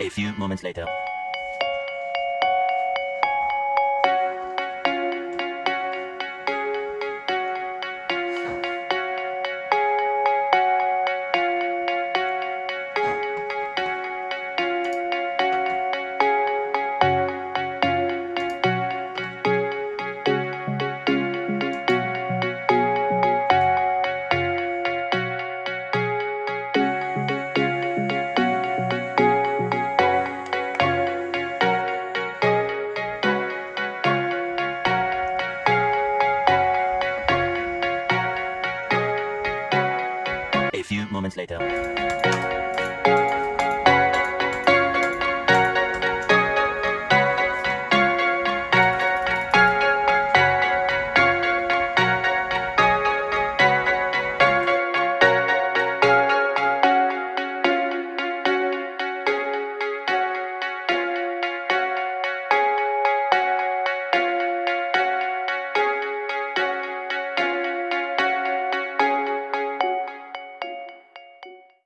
A few moments later. A few moments later.